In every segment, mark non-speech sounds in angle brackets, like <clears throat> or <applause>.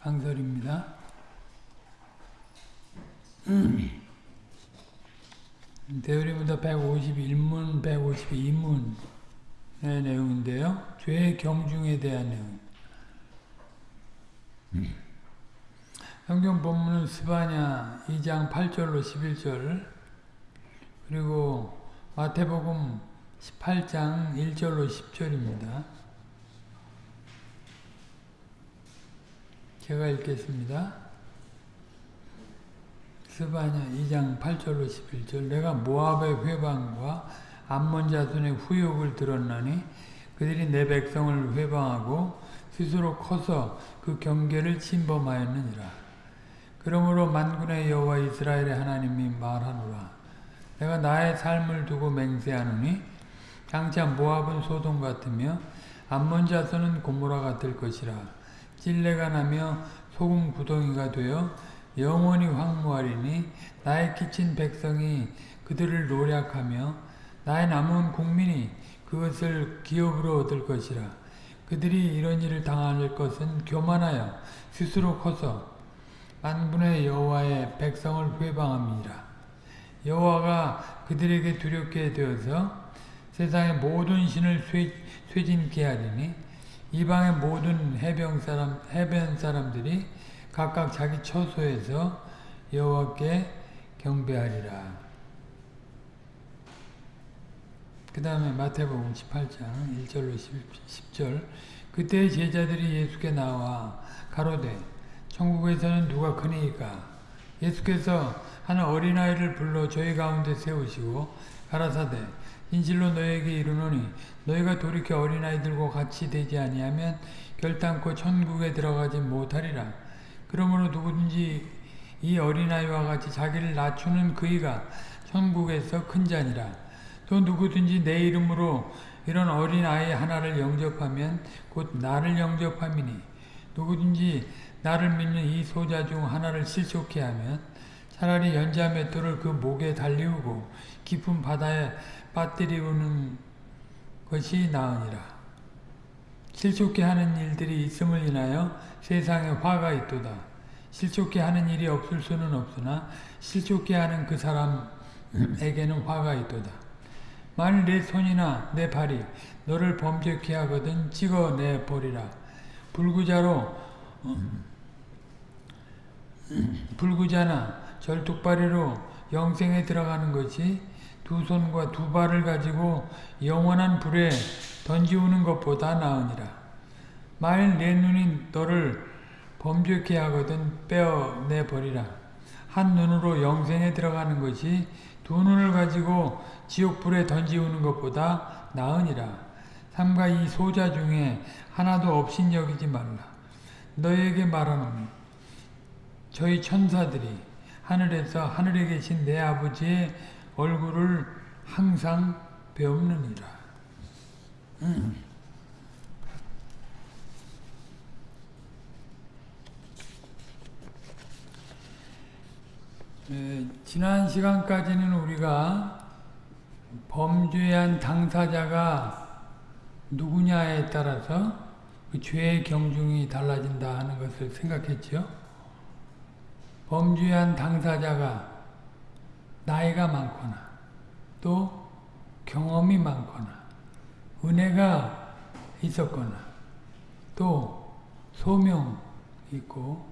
강설입니다. 대우리문서 151문, 152문의 내용인데요. 죄의 경중에 대한 내용. 성경 본문은 스바냐 2장 8절로 11절 그리고 마태복음 18장 1절로 10절입니다. 제가 읽겠습니다. 스바냐 2장 8절로 11절 내가 모압의 회방과 암몬 자손의 후욕을 들었나니 그들이 내 백성을 회방하고 스스로 커서 그 경계를 침범하였느니라. 그러므로 만군의 여호와 이스라엘의 하나님이 말하노라. 내가 나의 삶을 두고 맹세하노니 장차 모압은 소돔 같으며 암몬 자손은 고모라 같을 것이라. 찔레가 나며 소금 구덩이가 되어 영원히 황무하리니 나의 끼친 백성이 그들을 노략하며 나의 남은 국민이 그것을 기업으로 얻을 것이라. 그들이 이런 일을 당할 것은 교만하여 스스로 커서 만군의 여호와의 백성을 회방함이라. 여호와가 그들에게 두렵게 되어서 세상의 모든 신을 쇠, 쇠진케 하리니 이방의 모든 해변 사람 해변 사람들이 각각 자기 처소에서 여호와께 경배하리라. 그 다음에 마태복음 18장 1절로 10 절 그때 제자들이 예수께 나와 가로되 천국에서는 누가 크니까 예수께서 한 어린아이를 불러 저희 가운데 세우시고 가라사대 진실로 너에게 이르노니 너희가 돌이켜 어린아이들과 같이 되지 아니하면 결단코 천국에 들어가지 못하리라. 그러므로 누구든지 이 어린아이와 같이 자기를 낮추는 그이가 천국에서 큰 자니라. 또 누구든지 내 이름으로 이런 어린아이 하나를 영접하면 곧 나를 영접함이니 누구든지 나를 믿는 이 소자 중 하나를 실족해 하면 차라리 연자 맷돌을 그 목에 달리우고 깊은 바다에 빠뜨리우는 것이 나으니라. 실족해 하는 일들이 있음을 인하여 세상에 화가 있도다. 실족해 하는 일이 없을 수는 없으나 실족해 하는 그 사람에게는 화가 있도다. 만일 내 손이나 내 발이 너를 범죄케 하거든 찍어내 버리라. 불구자로 불구자나 절뚝발이로 영생에 들어가는 것이 두 손과 두 발을 가지고 영원한 불에 던지우는 것보다 나으니라. 만일 내 눈이 너를 범죄케 하거든 빼어내 버리라. 한 눈으로 영생에 들어가는 것이 두 눈을 가지고 지옥불에 던지우는 것보다 나으니라. 삼가 이 소자 중에 하나도 없인 여기지 말라. 너에게 말하노니 저희 천사들이 하늘에서 하늘에 계신 내 아버지의 얼굴을 항상 배우느니라. 음. 에, 지난 시간까지는 우리가 범죄한 당사자가 누구냐에 따라서 그 죄의 경중이 달라진다 하는 것을 생각했죠. 범죄한 당사자가 나이가 많거나 또 경험이 많거나 은혜가 있었거나 또 소명 있고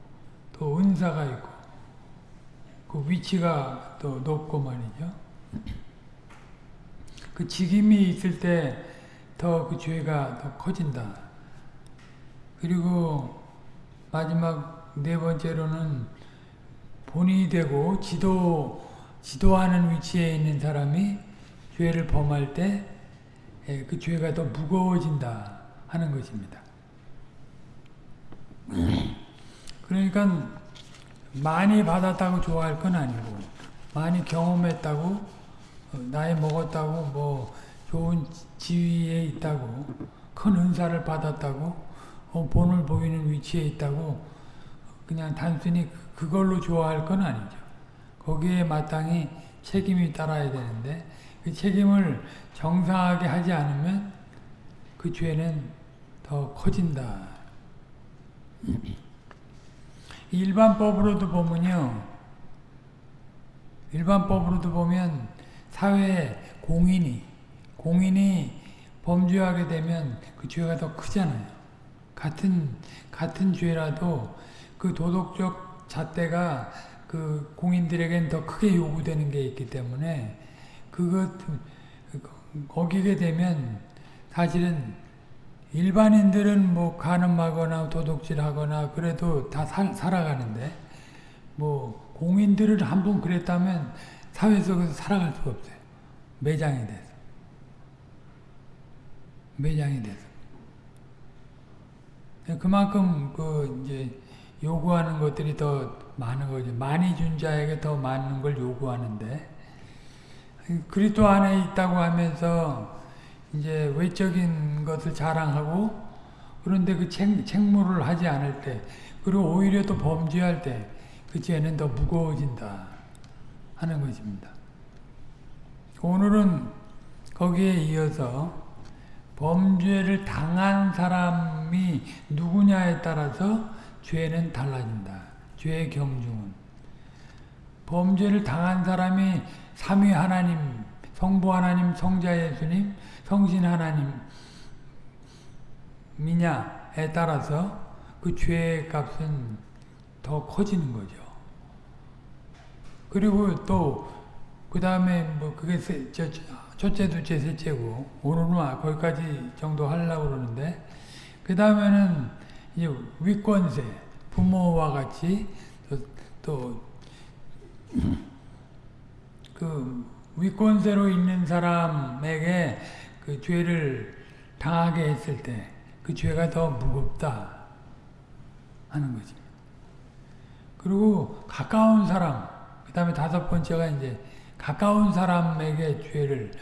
또 은사가 있고 그 위치가 또 높고 말이죠. 그 직임이 있을 때 더 그 죄가 더 커진다. 그리고 마지막 네 번째로는 본인이 되고 지도, 지도하는 위치에 있는 사람이 죄를 범할 때 그 죄가 더 무거워진다 하는 것입니다. 그러니까 많이 받았다고 좋아할 건 아니고 많이 경험했다고 나이 먹었다고 뭐 좋은 지위에 있다고 큰 은사를 받았다고 본을 보이는 위치에 있다고 그냥 단순히 그걸로 좋아할 건 아니죠. 거기에 마땅히 책임이 따라야 되는데 그 책임을 정상하게 하지 않으면 그 죄는 더 커진다. 일반법으로도 보면요. 일반법으로도 보면 사회에 공인이 공인이 범죄하게 되면 그 죄가 더 크잖아요. 같은 같은 죄라도 그 도덕적 잣대가 그 공인들에겐 더 크게 요구되는 게 있기 때문에 그것 거기게 되면 사실은 일반인들은 뭐 가늠하거나 도둑질하거나 그래도 다 살, 살아가는데 뭐 공인들을 한 번 그랬다면 사회 속에서 살아갈 수가 없어요. 매장이 돼서. 매장이 돼서. 그만큼 그 이제 요구하는 것들이 더 많은 거죠. 많이 준 자에게 더 많은 걸 요구하는데 그리스도 안에 있다고 하면서 이제 외적인 것을 자랑하고 그런데 그 책, 책무를 하지 않을 때 그리고 오히려 또 범죄할 때 그 죄는 더 무거워진다 하는 것입니다. 오늘은 거기에 이어서 범죄를 당한 사람이 누구냐에 따라서 죄는 달라진다. 죄의 경중은. 범죄를 당한 사람이 삼위 하나님, 성부 하나님, 성자 예수님, 성신 하나님이냐에 따라서 그 죄의 값은 더 커지는 거죠. 그리고 또, 그 다음에 뭐 그게 세, 저, 첫째, 둘째, 셋째고, 오늘은 거기까지 정도 하려고 그러는데, 그 다음에는 이제 위권세, 부모와 같이 또, 또그 위권세로 있는 사람에게 그 죄를 당하게 했을 때 그 죄가 더 무겁다 하는 거지. 그리고 가까운 사람, 그 다음에 다섯 번째가 이제 가까운 사람에게 죄를,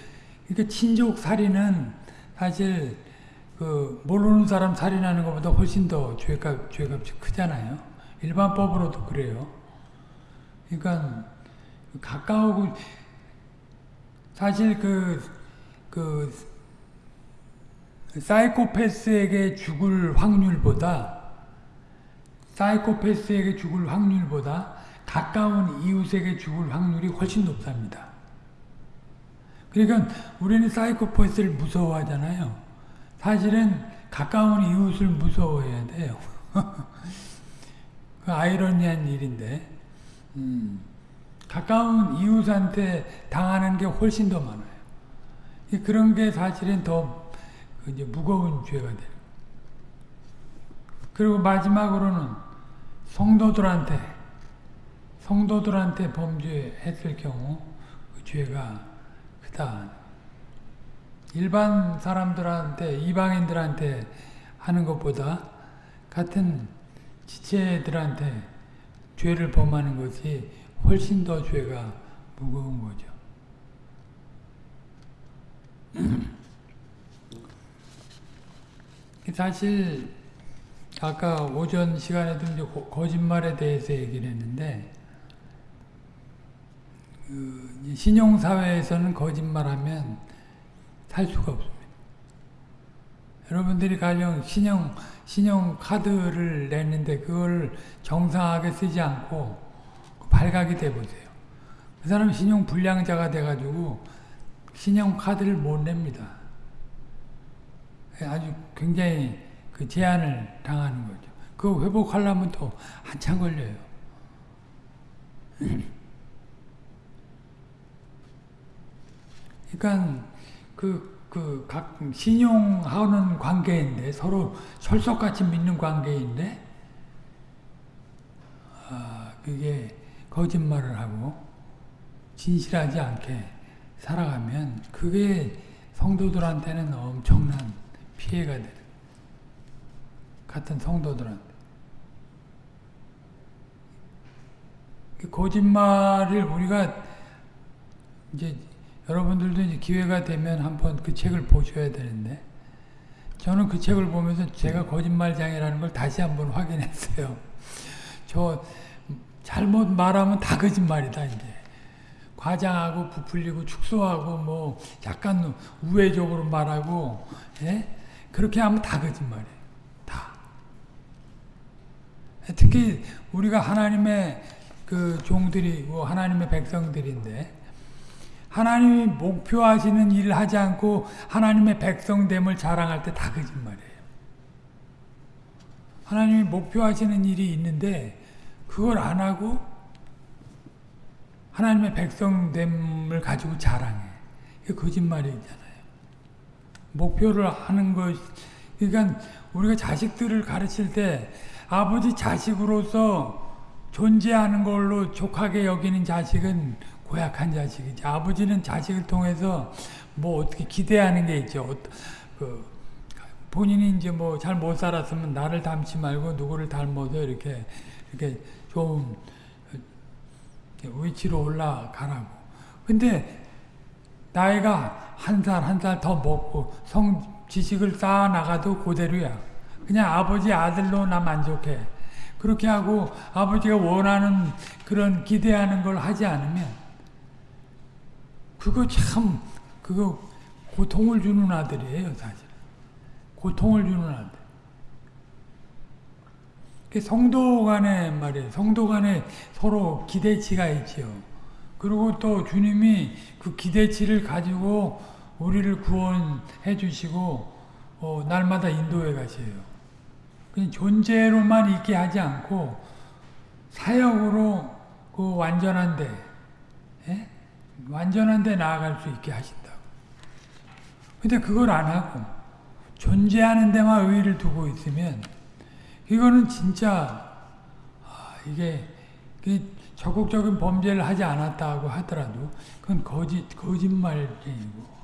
그러니까 친족 살인은 사실 그 모르는 사람 살인하는 것보다 훨씬 더 죄값, 죄값이 크잖아요. 일반법으로도 그래요. 그러니까 가까우고 사실 그, 그, 사이코패스에게 죽을 확률보다, 사이코패스에게 죽을 확률보다 가까운 이웃에게 죽을 확률이 훨씬 높답니다. 그러니까 우리는 사이코패스를 무서워하잖아요. 사실은 가까운 이웃을 무서워해야 돼요. <laughs> 그 아이러니한 일인데, 음. 가까운 이웃한테 당하는 게 훨씬 더 많아요. 그런 게 사실은 더 이제 무거운 죄가 돼요. 그리고 마지막으로는 성도들한테 성도들한테 범죄했을 경우 그 죄가 크다. 일반 사람들한테 이방인들한테 하는 것보다 같은 지체들한테 죄를 범하는 것이 훨씬 더 죄가 무거운 거죠. <clears throat> 사실 아까 오전 시간에도 이제 거짓말에 대해서 얘기를 했는데 그 신용사회에서는 거짓말하면 살 수가 없습니다. 여러분들이 가령 신용 신용 카드를 냈는데 그걸 정상하게 쓰지 않고 발각이 돼 보세요. 그 사람 신용 불량자가 돼가지고 신용 카드를 못 냅니다. 아주 굉장히 그 제한을 당하는 거죠. 그 회복하려면 또 한참 걸려요. <clears throat> 그러니까 그, 그, 각, 신용하는 관계인데, 서로 철석같이 믿는 관계인데, 아, 그게 거짓말을 하고, 진실하지 않게 살아가면, 그게 성도들한테는 엄청난 피해가 되는 같은 성도들한테. 그 거짓말을 우리가 이제 여러분들도 이제 기회가 되면 한번 그 책을 보셔야 되는데 저는 그 책을 보면서 제가 거짓말장이라는 걸 다시 한번 확인했어요. <laughs> 저 잘못 말하면 다 거짓말이다 이제. 과장하고 부풀리고 축소하고 뭐 약간 우회적으로 말하고 예? 그렇게 하면 다 거짓말이에요. 다. 특히 우리가 하나님의 그 종들이고 하나님의 백성들인데 하나님이 목표하시는 일을 하지 않고 하나님의 백성됨을 자랑할 때 다 거짓말이에요. 하나님이 목표하시는 일이 있는데 그걸 안 하고 하나님의 백성됨을 가지고 자랑해. 이게 거짓말이잖아요. 목표를 하는 것, 그러니까 우리가 자식들을 가르칠 때 아버지 자식으로서 존재하는 걸로 족하게 여기는 자식은 고약한 자식이지. 아버지는 자식을 통해서 뭐 어떻게 기대하는 게 있죠. 어, 그 본인이 이제 뭐 잘 못 살았으면 나를 닮지 말고 누구를 닮아서 이렇게 이렇게 좋은 위치로 올라가라고. 근데 나이가 한 살 한 살 더 먹고 성 지식을 쌓아 나가도 그대로야. 그냥 아버지 아들로 나 만족해. 그렇게 하고 아버지가 원하는 그런 기대하는 걸 하지 않으면 그거 참 그거 고통을 주는 아들이에요 사실. 고통을 주는 아들. 성도 간에 말이에요. 성도 간에 서로 기대치가 있지요. 그리고 또 주님이 그 기대치를 가지고 우리를 구원해 주시고 어, 날마다 인도해 가세요. 그냥 존재로만 있게 하지 않고 사역으로 그 완전한데 예? 완전한 데 나아갈 수 있게 하신다고. 근데 그걸 안 하고 존재하는 데만 의의를 두고 있으면 이거는 진짜 아, 이게 적극적인 범죄를 하지 않았다고 하더라도 그건 거짓 거짓말쟁이고.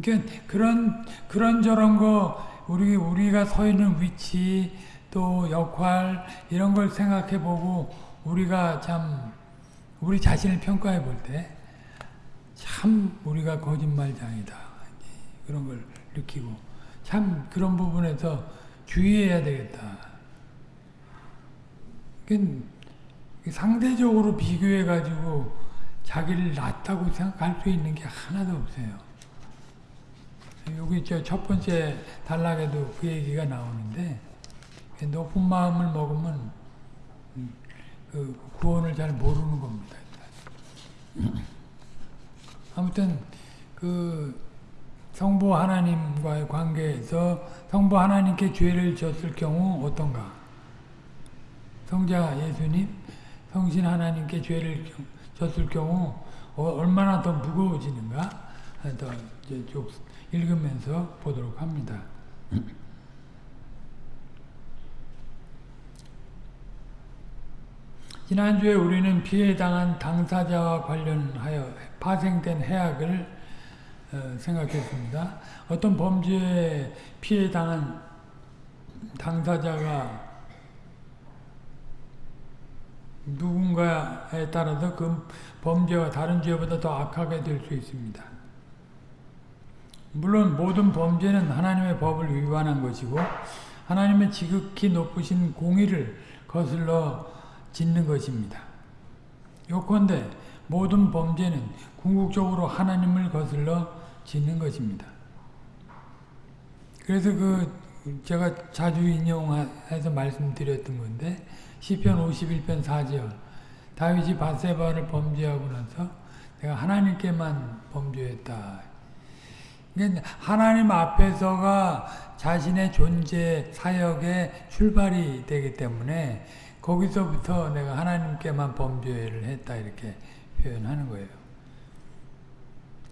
그러니까 그런 그런 저런 거 우리 우리가 서 있는 위치 또 역할 이런 걸 생각해 보고 우리가 참 우리 자신을 평가해 볼 때 참 우리가 거짓말장이다 그런 걸 느끼고 참 그런 부분에서 주의해야 되겠다. 상대적으로 비교해 가지고 자기를 낫다고 생각할 수 있는 게 하나도 없어요. 여기 저첫 번째 단락에도 그 얘기가 나오는데 높은 마음을 먹으면 그 구원을 잘 모르는 겁니다. 아무튼 그 성부 하나님과의 관계에서 성부 하나님께 죄를 졌을 경우 어떤가? 성자 예수님, 성신 하나님께 죄를 졌을 경우 어, 얼마나 더 무거워지는가? 더 읽으면서 보도록 합니다. 지난주에 우리는 피해 당한 당사자와 관련하여 파생된 해악을 어, 생각했습니다. 어떤 범죄에 피해 당한 당사자가 누군가에 따라서 그 범죄와 다른 죄보다 더 악하게 될 수 있습니다. 물론 모든 범죄는 하나님의 법을 위반한 것이고 하나님의 지극히 높으신 공의를 거슬러 짓는 것입니다. 요컨대 모든 범죄는 궁극적으로 하나님을 거슬러 짓는 것입니다. 그래서 그 제가 자주 인용해서 말씀드렸던 건데 시편 51편 4절 다윗이 바세바를 범죄하고 나서 내가 하나님께만 범죄했다. 그러니까 하나님 앞에서가 자신의 존재 사역의 출발이 되기 때문에 거기서부터 내가 하나님께만 범죄를 했다 이렇게 표현하는 거예요.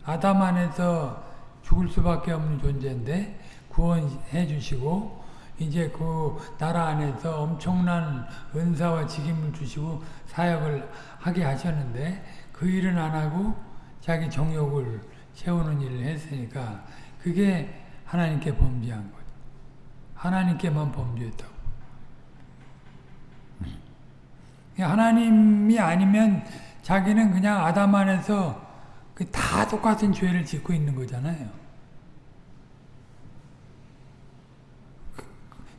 아담 안에서 죽을 수밖에 없는 존재인데 구원해 주시고 이제 그 나라 안에서 엄청난 은사와 직임을 주시고 사역을 하게 하셨는데 그 일은 안 하고 자기 정욕을 채우는 일을 했으니까 그게 하나님께 범죄한 거죠. 하나님께만 범죄했다고. 하나님이 아니면 자기는 그냥 아담 안에서 그다 똑같은 죄를 짓고 있는 거잖아요.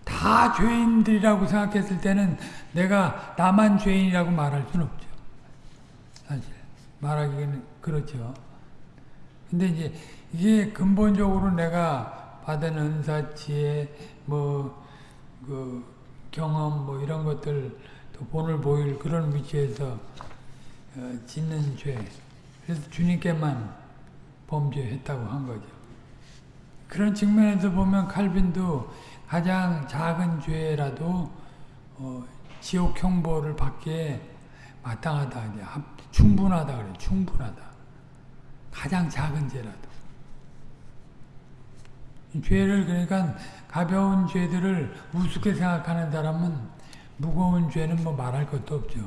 다 죄인들이라고 생각했을 때는 내가 나만 죄인이라고 말할 수는 없죠. 사실 말하기는 그렇죠. 근데 이제 이게 근본적으로 내가 받은 은사, 지혜, 뭐, 그, 경험 뭐 이런 것들 또 본을 보일 그런 위치에서 어, 짓는 죄. 그래서 주님께만 범죄했다고 한 거죠. 그런 측면에서 보면 칼빈도 가장 작은 죄라도 어, 지옥 형벌을 받기에 마땅하다. 충분하다 그래. 충분하다. 가장 작은 죄라도. 죄를 그러니까 가벼운 죄들을 우습게 생각하는 사람은 무거운 죄는 뭐 말할 것도 없죠.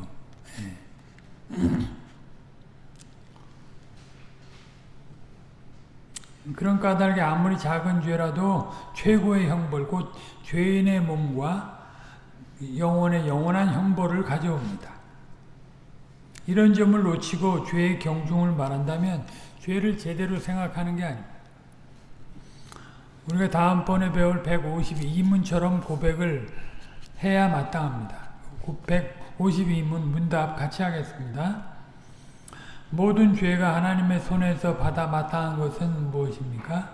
예. <clears throat> 그런 까닭에 아무리 작은 죄라도 최고의 형벌, 곧 죄인의 몸과 영혼의 영원한 형벌을 가져옵니다. 이런 점을 놓치고 죄의 경중을 말한다면 죄를 제대로 생각하는 게 아닙니다. 우리가 다음번에 배울 152문처럼 고백을 해야 마땅합니다. 152문 문답 같이 하겠습니다. 모든 죄가 하나님의 손에서 받아 마땅한 것은 무엇입니까?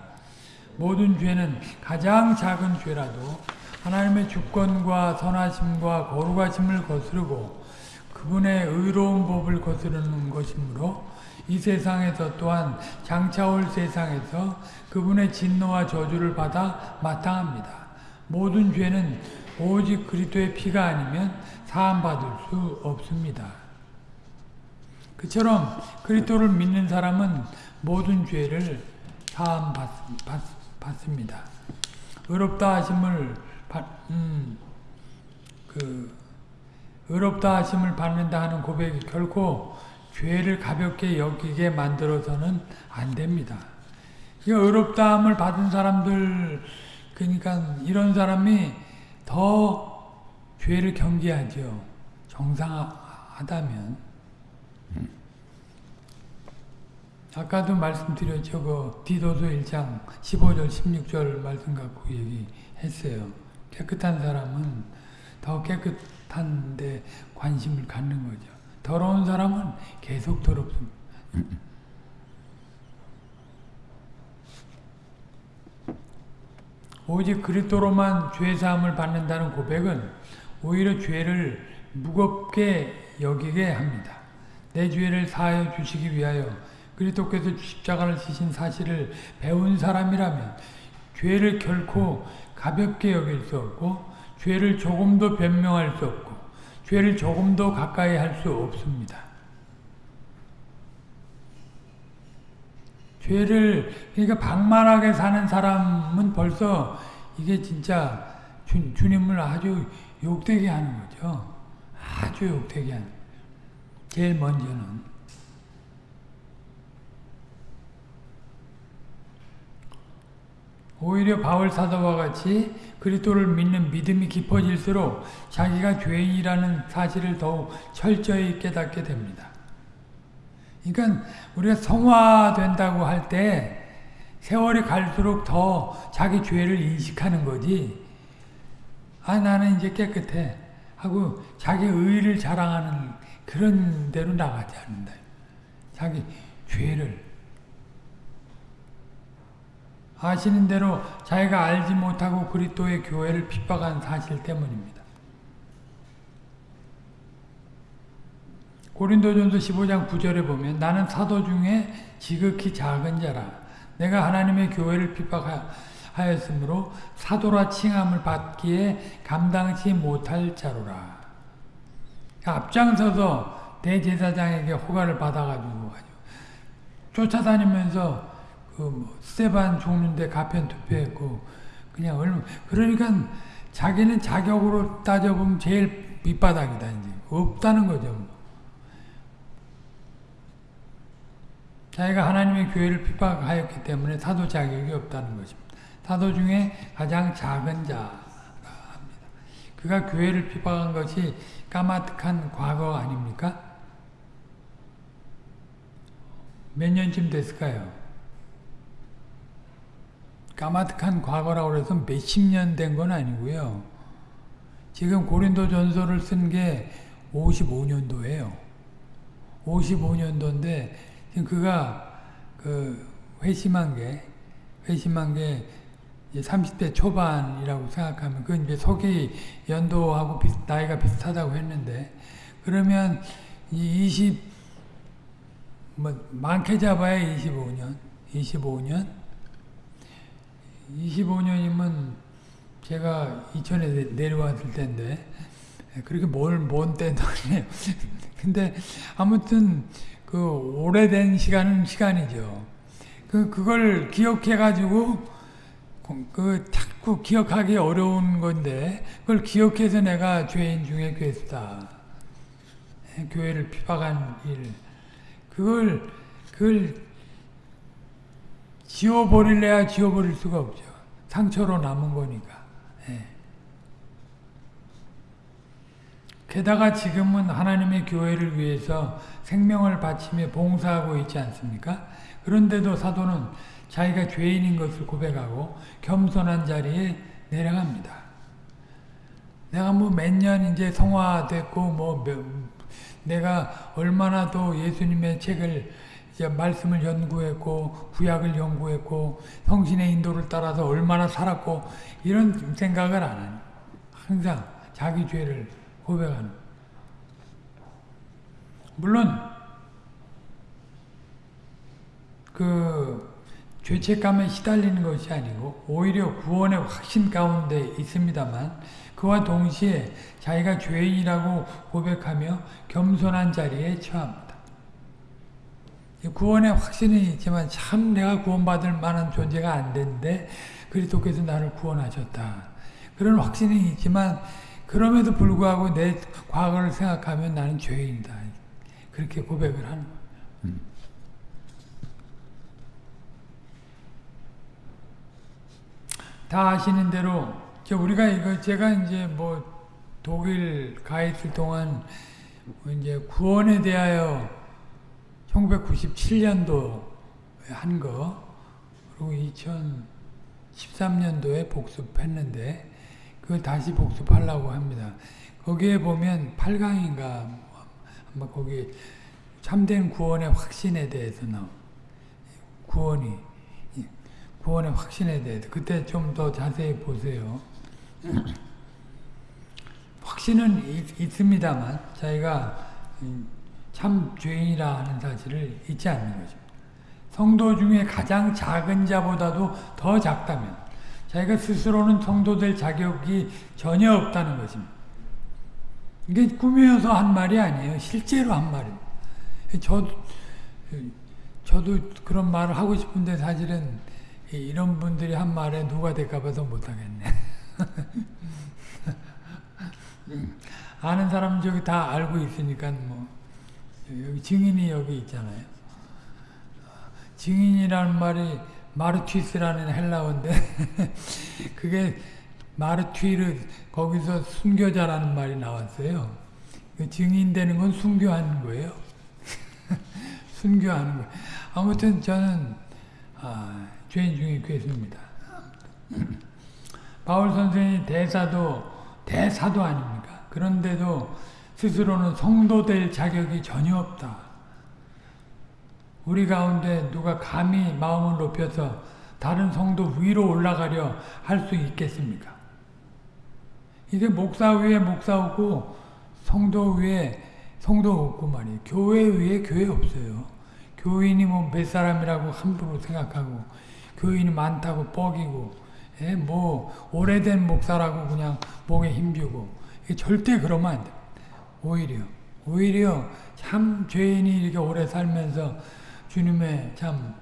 모든 죄는 가장 작은 죄라도 하나님의 주권과 선하심과 거룩하심을 거스르고 그분의 의로운 법을 거스르는 것이므로 이 세상에서 또한 장차올 세상에서 그분의 진노와 저주를 받아 마땅합니다. 모든 죄는 오직 그리스도의 피가 아니면 사함받을 수 없습니다. 그처럼 그리스도를 믿는 사람은 모든 죄를 사함 받습니다. 의롭다 하심을 받, 음, 그 의롭다 하심을 받는다 하는 고백이 결코 죄를 가볍게 여기게 만들어서는 안 됩니다. 이 의롭다함을 받은 사람들 그러니까 이런 사람이 더 죄를 경계하죠. 정상하다면 아까도 말씀드렸죠. 그 디도서 1장 15절 16절 말씀 갖고 얘기했어요. 깨끗한 사람은 더 깨끗한 데 관심을 갖는 거죠. 더러운 사람은 계속 더럽습니다. 오직 그리스도로만 죄 사함을 받는다는 고백은 오히려 죄를 무겁게 여기게 합니다. 내 죄를 사하여 주시기 위하여 그리스도께서 십자가를 지신 사실을 배운 사람이라면 죄를 결코 가볍게 여길 수 없고 죄를 조금도 변명할 수 없고 죄를 조금도 가까이 할 수 없습니다. 죄를 그러니까 방만하게 사는 사람은 벌써 이게 진짜 주, 주님을 아주 욕되게 하는 거죠. 아주 욕되게 하는 제일 먼저는 오히려 바울 사도와 같이 그리스도를 믿는 믿음이 깊어질수록 자기가 죄인이라는 사실을 더욱 철저히 깨닫게 됩니다. 그러니까 우리가 성화된다고 할 때 세월이 갈수록 더 자기 죄를 인식하는 거지. 아 나는 이제 깨끗해 하고 자기 의를 자랑하는 그런 대로 나가지 않는다. 자기 죄를 아시는 대로 자기가 알지 못하고 그리스도의 교회를 핍박한 사실 때문입니다. 고린도전서 15장 9절에 보면 나는 사도 중에 지극히 작은 자라 내가 하나님의 교회를 핍박하였으므로 사도라 칭함을 받기에 감당치 못할 자로라. 앞장서서 대제사장에게 허가를 받아가지고 쫓아다니면서 그뭐 스테반 죽는데 가편 투표했고 그냥 얼마 그러니까 자기는 자격으로 따져보면 제일 밑바닥이다 이제 없다는 거죠. 자기가 하나님의 교회를 핍박하였기 때문에 사도 자격이 없다는 것입니다. 사도 중에 가장 작은 자라 합니다. 그가 교회를 핍박한 것이 까마득한 과거 아닙니까? 몇 년쯤 됐을까요? 까마득한 과거라고 해서 몇십 년 된 건 아니고요. 지금 고린도 전서를 쓴 게 55년도예요. 55년도인데 지금 그가 그 회심한 게 회심한 게 이제 30대 초반이라고 생각하면 그건 이제 속이 연도하고 비슷, 나이가 비슷하다고 했는데 그러면 이 20, 뭐 많게 잡아야 25년, 25년, 25년이면 제가 이천에 내려왔을 때인데 그렇게 뭘먼 때도 아니에요. 근데 아무튼 그 오래된 시간은 시간이죠. 그 그걸 기억해 가지고 그 자꾸 기억하기 어려운 건데 그걸 기억해서 내가 죄인 중에 괴수다. 교회를 피박한 일. 그걸 그걸 지워버릴래야 지워버릴 수가 없죠. 상처로 남은 거니까. 예. 게다가 지금은 하나님의 교회를 위해서 생명을 바치며 봉사하고 있지 않습니까? 그런데도 사도는 자기가 죄인인 것을 고백하고 겸손한 자리에 내려갑니다. 내가 뭐 몇 년 이제 성화됐고 뭐 내가 얼마나 더 예수님의 책을 이제 말씀을 연구했고 구약을 연구했고 성신의 인도를 따라서 얼마나 살았고 이런 생각을 안 하니 항상 자기 죄를 고백하는 물론 그 죄책감에 시달리는 것이 아니고 오히려 구원의 확신 가운데 있습니다만 그와 동시에 자기가 죄인이라고 고백하며 겸손한 자리에 처합니다. 구원의 확신은 있지만 참 내가 구원받을 만한 존재가 안 되는데 그리스도께서 나를 구원하셨다. 그런 확신이 있지만 그럼에도 불구하고 내 과거를 생각하면 나는 죄인이다. 그렇게 고백을 하는 거예요. 음. 다 아시는 대로 우리가 이거 제가 이제 뭐 독일 가 있을 동안 이제 구원에 대하여 1997년도 한 거, 그리고 2013년도에 복습했는데, 그걸 다시 복습하려고 합니다. 거기에 보면 8강인가, 아마 거기 참된 구원의 확신에 대해서 나오 구원이, 구원의 확신에 대해서. 그때 좀 더 자세히 보세요. <clears throat> 확신은 있, 습니다만 자기가 참 죄인이라 하는 사실을 잊지 않는 것입니다. 성도 중에 가장 작은 자보다도 더 작다면 자기가 스스로는 성도 될 자격이 전혀 없다는 것입니다. 이게 꾸며서 한 말이 아니에요. 실제로 한 말입니다. 저, 저도 그런 말을 하고 싶은데 사실은 이런 분들이 한 말에 누가 될까 봐서 못하겠네. <laughs> 아는 사람 저기 다 알고 있으니까 뭐 여기 증인이 여기 있잖아요. 증인이라는 말이 마르튀스라는 헬라어인데 <laughs> 그게 마르튀르 거기서 순교자라는 말이 나왔어요. 그 증인되는 건 순교하는 거예요. <laughs> 순교하는 거. 아무튼 저는 아, 죄인 중에 괴수입니다. 바울 선생이 대사도 대사도 아닙니까? 그런데도 스스로는 성도 될 자격이 전혀 없다. 우리 가운데 누가 감히 마음을 높여서 다른 성도 위로 올라가려 할 수 있겠습니까? 이게 목사 위에 목사 없고 성도 위에 성도 없고 말이에요. 교회 위에 교회 없어요. 교인이 뭐 몇 사람이라고 함부로 생각하고 교인이 많다고 뻐기고 예, 뭐 오래된 목사라고 그냥 목에 힘주고 절대 그러면 안 돼. 오히려 오히려 참 죄인이 이렇게 오래 살면서 주님의 참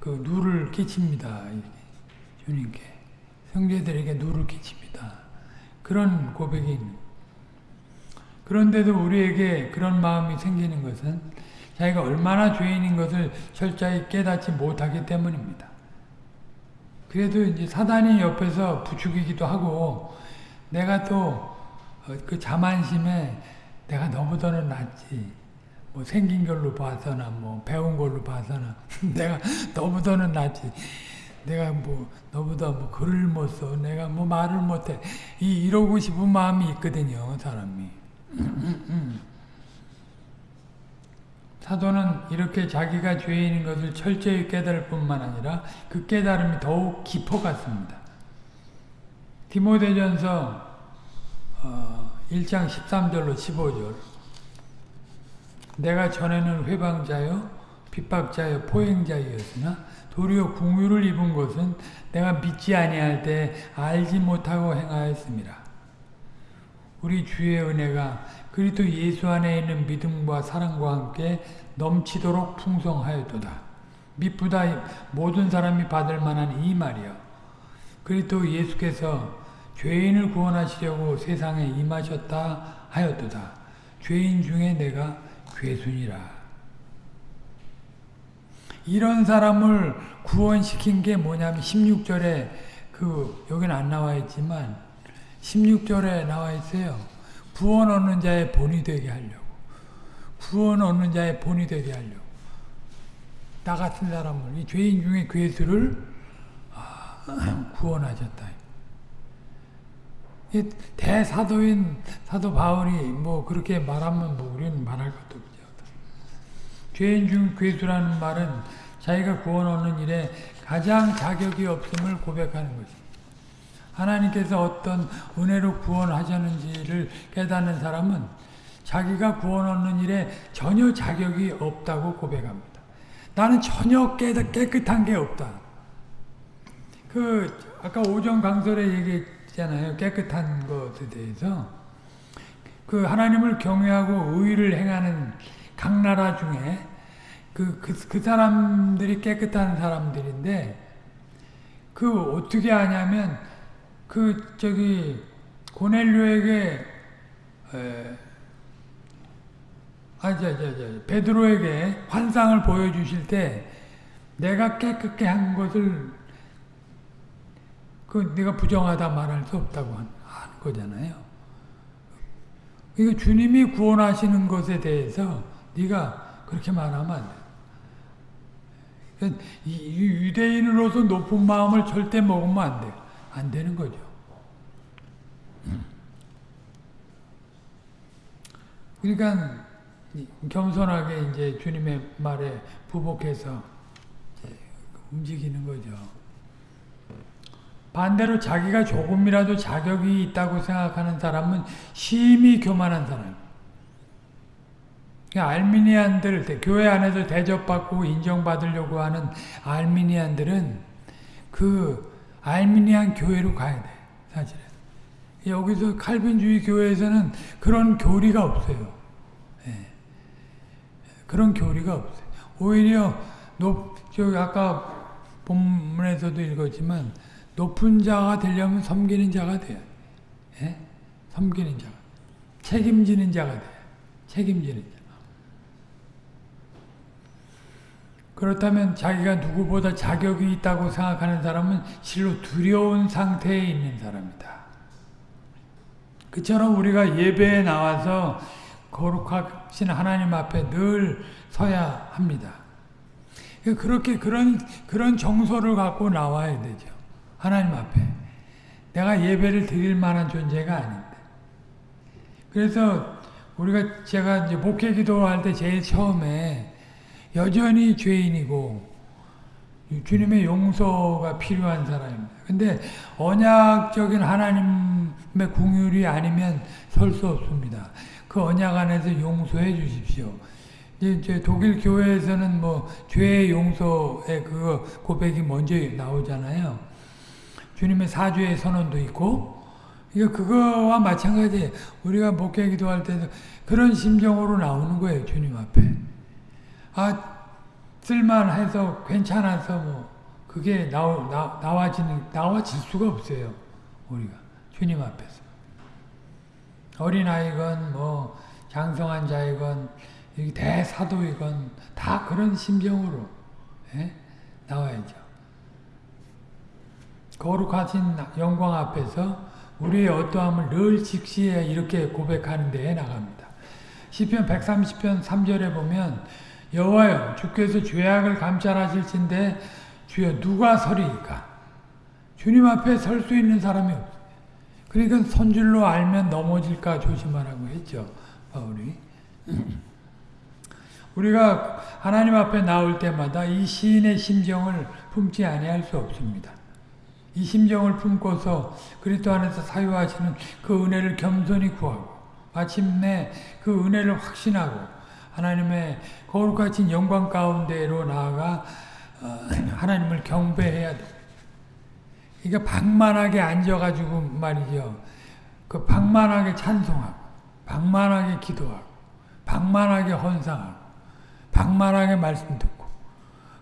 그 누를 끼칩니다. 주님께 성제들에게 누를 끼칩니다. 그런 고백이 그런데도 우리에게 그런 마음이 생기는 것은 자기가 얼마나 죄인인 것을 철저히 깨닫지 못하기 때문입니다. 그래도 이제 사단이 옆에서 부추기기도 하고 내가 또 그 자만심에 내가 너보다는 낫지. 뭐 생긴 걸로 봐서나 뭐 배운 걸로 봐서나 <laughs> 내가 너보다는 낫지. 내가 뭐 너보다 뭐 글을 못 써. 내가 뭐 말을 못해. 이 이러고 싶은 마음이 있거든요, 사람이. <laughs> 사도는 이렇게 자기가 죄인인 것을 철저히 깨달을 뿐만 아니라 그 깨달음이 더욱 깊어갔습니다. 디모데전서 어, 1장 13절로 15절 내가 전에는 회방자요 핍박자요 포행자이었으나 도리어 궁유를 입은 것은 내가 믿지 아니할 때 알지 못하고 행하였습니다. 우리 주의 은혜가 그리스도 예수 안에 있는 믿음과 사랑과 함께 넘치도록 풍성하였도다. 미쁘다 모든 사람이 받을 만한 이 말이요. 그리스도 예수께서 죄인을 구원하시려고 세상에 임하셨다 하였도다. 죄인 중에 내가 괴순이라. 이런 사람을 구원시킨 게 뭐냐면 16절에 그 여기는 안 나와 있지만 16절에 나와 있어요. 구원 얻는 자의 본이 되게 하려고. 구원 얻는 자의 본이 되게 하려고. 나 같은 사람을 이 죄인 중에 괴수를 <clears throat> 구원하셨다. 대사도인 사도 바울이 뭐 그렇게 말하면 뭐 우리는 말할 것도. 죄인 중 괴수라는 말은 자기가 구원 얻는 일에 가장 자격이 없음을 고백하는 것입니다. 하나님께서 어떤 은혜로 구원하셨는지를 깨닫는 사람은 자기가 구원 얻는 일에 전혀 자격이 없다고 고백합니다. 나는 전혀 깨끗한 게 없다. 그 아까 오전 강설에 얘기했잖아요. 깨끗한 것에 대해서 그 하나님을 경외하고 의를 행하는 각 나라 중에 그, 그, 그 사람들이 깨끗한 사람들인데 그 어떻게 하냐면 그 저기 고넬료에게 에, 아, 저, 저, 저, 베드로에게 환상을 보여주실 때 내가 깨끗게 한 것을 그 네가 부정하다 말할 수 없다고 하는 거잖아요. 이거 주님이 구원하시는 것에 대해서 네가 그렇게 말하면 안 돼. 유대인으로서 높은 마음을 절대 먹으면 안 돼. 안 되는 거죠. 그러니까 겸손하게 이제 주님의 말에 부복해서 움직이는 거죠. 반대로 자기가 조금이라도 자격이 있다고 생각하는 사람은 심히 교만한 사람. 알미니안들, 교회 안에서 대접받고 인정받으려고 하는 알미니안들은 그 알미니안 교회로 가야 돼, 사실은. 여기서 칼빈주의 교회에서는 그런 교리가 없어요. 네. 그런 교리가 없어요. 오히려 높, 저 아까 본문에서도 읽었지만 높은 자가 되려면 섬기는 자가 돼. 예? 섬기는 자가. 책임지는 자가 돼. 책임지는 자. 그렇다면 자기가 누구보다 자격이 있다고 생각하는 사람은 실로 두려운 상태에 있는 사람이다. 그처럼 우리가 예배에 나와서 거룩하신 하나님 앞에 늘 서야 합니다. 그렇게 그런 그런 정서를 갖고 나와야 되죠. 하나님 앞에. 내가 예배를 드릴 만한 존재가 아닌데. 그래서 우리가 제가 이제 목회 기도할 때 제일 처음에 여전히 죄인이고 주님의 용서가 필요한 사람입니다. 근데 언약적인 하나님의 궁율이 아니면 설 수 없습니다. 그 언약 안에서 용서해 주십시오. 이제 독일 교회에서는 뭐 죄의 용서의 그 고백이 먼저 나오잖아요. 주님의 사죄의 선언도 있고 이거 그거와 마찬가지 우리가 목회 기도할 때도 그런 심정으로 나오는 거예요. 주님 앞에. 아 쓸만해서 괜찮아서 뭐 그게 나오, 나, 나와지는 나와질 수가 없어요. 우리가 주님 앞에서 어린 아이건 뭐 장성한 자이건 대사도이건 다 그런 심정으로 예? 나와야죠. 거룩하신 영광 앞에서 우리의 어떠함을 늘 직시해 이렇게 고백하는 데에 나갑니다. 시편 130편 3절에 보면 여호와여 주께서 죄악을 감찰하실진데 주여 누가 서리이까 주님 앞에 설 수 있는 사람이 없어요. 그러니까 선줄로 알면 넘어질까 조심하라고 했죠. 바울이. <laughs> 우리가 하나님 앞에 나올 때마다 이 시인의 심정을 품지 아니할 수 없습니다. 이 심정을 품고서 그리스도 안에서 사유하시는 그 은혜를 겸손히 구하고 마침내 그 은혜를 확신하고 하나님의 거룩하신 영광 가운데로 나아가 어, 하나님을 경배해야 돼. 그러니까 방만하게 앉아가지고 말이죠. 그 방만하게 찬송하고, 방만하게 기도하고, 방만하게 헌상하고, 방만하게 말씀 듣고.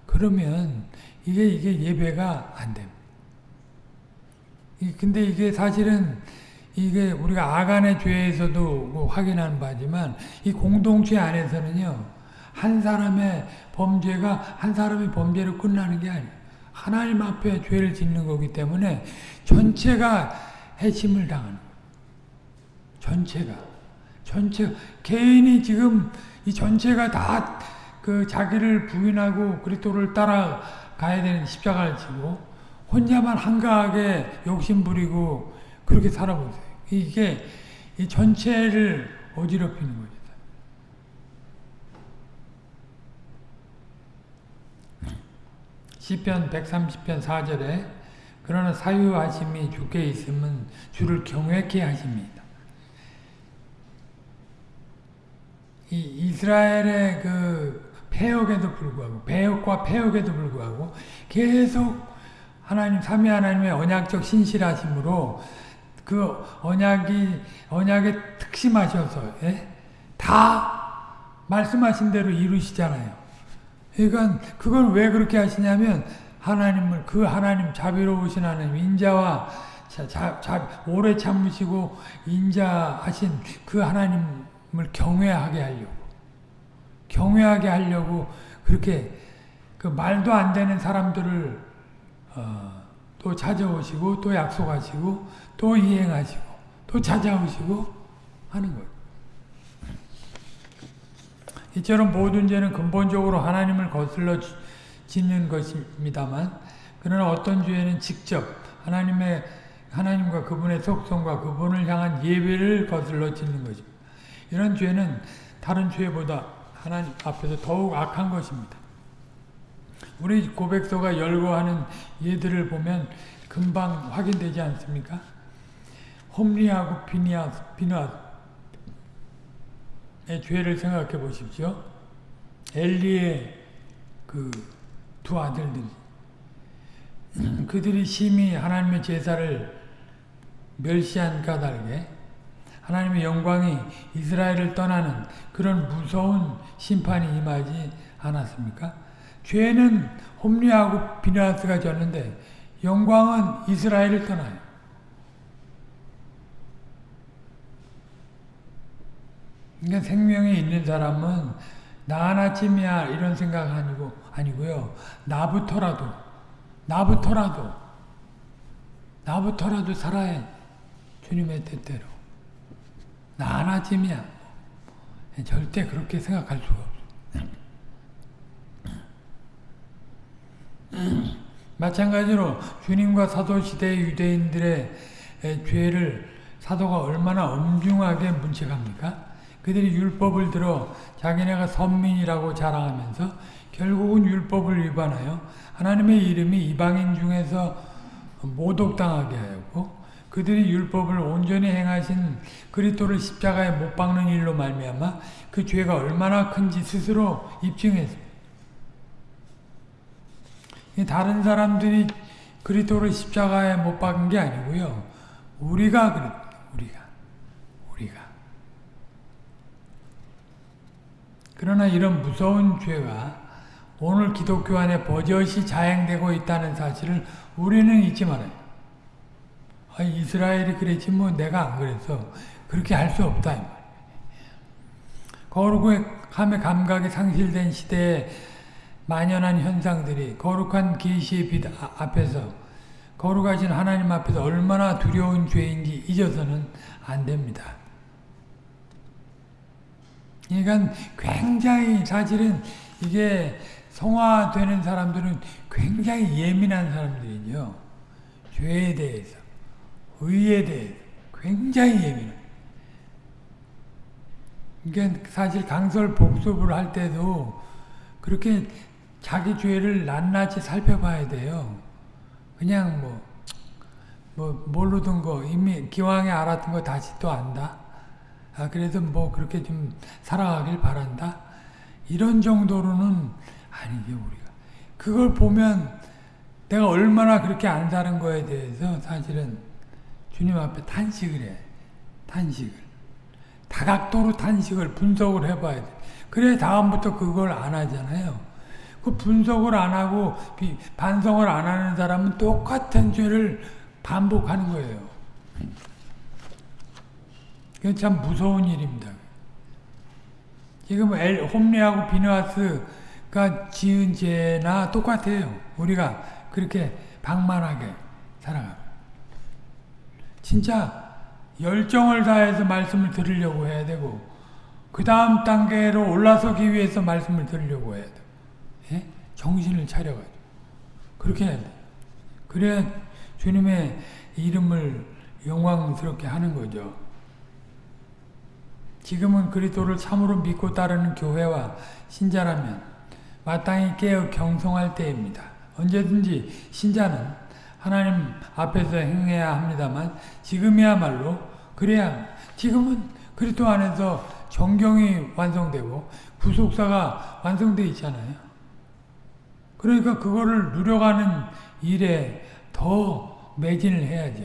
그러면 이게 이게 예배가 안 됩니다. 근데 이게 사실은 이게 우리가 아간의 죄에서도 뭐 확인하는 바지만 이 공동체 안에서는요 한 사람의 범죄가 한 사람의 범죄로 끝나는 게 아니에요. 하나님 앞에 죄를 짓는 거기 때문에 전체가 해침을 당하는 거예요. 전체가 전체 개인이 지금 이 전체가 다 그 자기를 부인하고 그리스도를 따라가야 되는 십자가를 지고 혼자만 한가하게 욕심 부리고 그렇게 살아보세요. 이게 이 전체를 어지럽히는 거죠. 시편 130편 4절에 그러나 사유하심이 주께 있으면 주를 경외케 하십니다. 이 이스라엘의 그 폐역에도 불구하고 배역과 폐역에도 불구하고 계속 하나님 삼위 하나님의 언약적 신실하심으로 그 언약이 언약에 특심하셔서 예? 다 말씀하신 대로 이루시잖아요. 그러니까 그걸 왜 그렇게 하시냐면 하나님을 그 하나님 자비로우신 하나님 인자와 자, 자, 자, 오래 참으시고 인자하신 그 하나님을 경외하게 하려고 경외하게 하려고 그렇게 그 말도 안 되는 사람들을 어, 또 찾아오시고 또 약속하시고 또 이행하시고 또 찾아오시고 하는 거예요. 이처럼 모든 죄는 근본적으로 하나님을 거슬러 짓는 것입니다만 그러나 어떤 죄는 직접 하나님의 하나님과 그분의 속성과 그분을 향한 예배를 거슬러 짓는 것입니다. 이런 죄는 다른 죄보다 하나님 앞에서 더욱 악한 것입니다. 우리 고백서가 열거하는 예들을 보면 금방 확인되지 않습니까? 홈리하고 비니아스, 비누아스의 죄를 생각해 보십시오. 엘리의 그 두 아들들 <clears throat> 그들이 심히 하나님의 제사를 멸시한 까닭에 하나님의 영광이 이스라엘을 떠나는 그런 무서운 심판이 임하지 않았습니까? 죄는 홈리하고 비나스가 졌는데 영광은 이스라엘을 떠나요. 그러니까 생명이 있는 사람은 나 하나쯤이야 이런 생각 아니고 아니고요. 나부터라도 나부터라도 나부터라도 살아야 주님의 뜻대로 나 하나쯤이야. 절대 그렇게 생각할 수가 없어. <clears throat> 마찬가지로 주님과 사도시대 유대인들의 죄를 사도가 얼마나 엄중하게 문책합니까? 그들이 율법을 들어 자기네가 선민이라고 자랑하면서 결국은 율법을 위반하여 하나님의 이름이 이방인 중에서 모독당하게 하였고 그들이 율법을 온전히 행하신 그리스도를 십자가에 못 박는 일로 말미암아 그 죄가 얼마나 큰지 스스로 입증했습니다. 다른 사람들이 그리스도를 십자가에 못 박은 게 아니고요. 우리가 그랬 우리가 그러나 이런 무서운 죄가 오늘 기독교 안에 버젓이 자행되고 있다는 사실을 우리는 잊지 말아요. 아, 이스라엘이 그랬지 뭐 내가 안 그랬어. 그렇게 할 수 없다. 거룩함의 감각이 상실된 시대에 만연한 현상들이 거룩한 계시의 빛 앞에서 거룩하신 하나님 앞에서 얼마나 두려운 죄인지 잊어서는 안 됩니다. 그러니까 굉장히 사실은 이게 성화되는 사람들은 굉장히 예민한 사람들이죠. 죄에 대해서, 의에 대해서 굉장히 예민해. 그러니까 사실 강설 복습을 할 때도 그렇게 자기 죄를 낱낱이 살펴봐야 돼요. 그냥 뭐 뭐 모르던 거 이미 기왕에 알았던 거 다시 또 안다. 아 그래도 뭐 그렇게 좀 살아가길 바란다. 이런 정도로는 아니죠 우리가. 그걸 보면 내가 얼마나 그렇게 안 사는 거에 대해서 사실은 주님 앞에 탄식을 해. 탄식을. 다각도로 탄식을 분석을 해봐야 돼. 그래 다음부터 그걸 안 하잖아요. 그 분석을 안 하고 반성을 안 하는 사람은 똑같은 죄를 반복하는 거예요. 그게 참 무서운 일입니다. 지금 엘, 홈리하고 비누아스가 지은 죄나 똑같아요. 우리가 그렇게 방만하게 살아가. 진짜 열정을 다해서 말씀을 들으려고 해야 되고 그 다음 단계로 올라서기 위해서 말씀을 들으려고 해야 돼. 예? 정신을 차려가지고 그렇게 해야 돼. 그래야 주님의 이름을 영광스럽게 하는 거죠. 지금은 그리스도를 참으로 믿고 따르는 교회와 신자라면 마땅히 깨어 경성할 때입니다. 언제든지 신자는 하나님 앞에서 행해야 합니다만 지금이야말로 그래야 지금은 그리스도 안에서 정경이 완성되고 구속사가 완성되어 있잖아요. 그러니까 그거를 누려가는 일에 더 매진을 해야죠.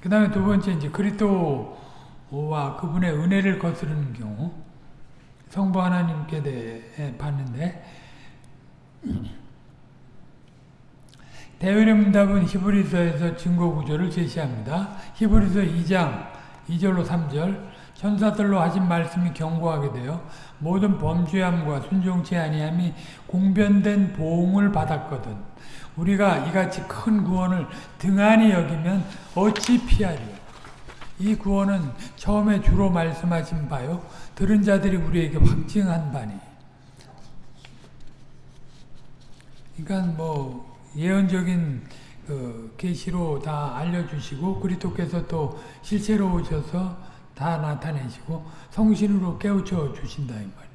그 다음에 두 번째 이제 그리스도 와 그분의 은혜를 거스르는 경우 성부 하나님께 대해 봤는데 대외의 문답은 히브리서에서 증거 구조를 제시합니다. 히브리서 2장 2절로 3절 천사들로 하신 말씀이 경고하게 되어 모든 범죄함과 순종치 아니함이 공변된 보응을 받았거든. 우리가 이같이 큰 구원을 등한히 여기면 어찌 피하리요. 이 구원은 처음에 주로 말씀하신 바요. 들은 자들이 우리에게 확증한 바니. 그러니까 뭐 예언적인 그 계시로 다 알려주시고 그리스도께서 또 실제로 오셔서 다 나타내시고 성신으로 깨우쳐 주신다 이 말이에요.